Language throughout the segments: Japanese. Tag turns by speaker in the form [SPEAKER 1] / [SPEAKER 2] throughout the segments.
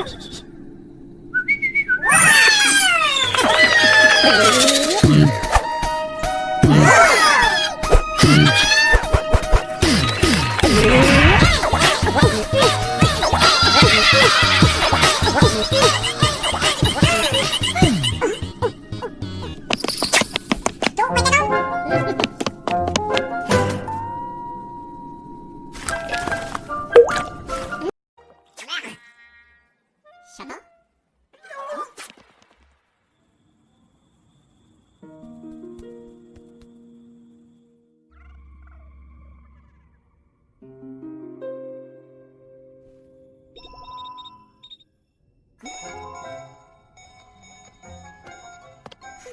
[SPEAKER 1] thousands.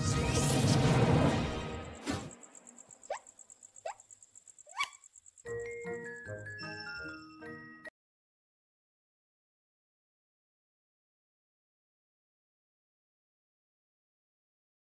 [SPEAKER 1] Pika!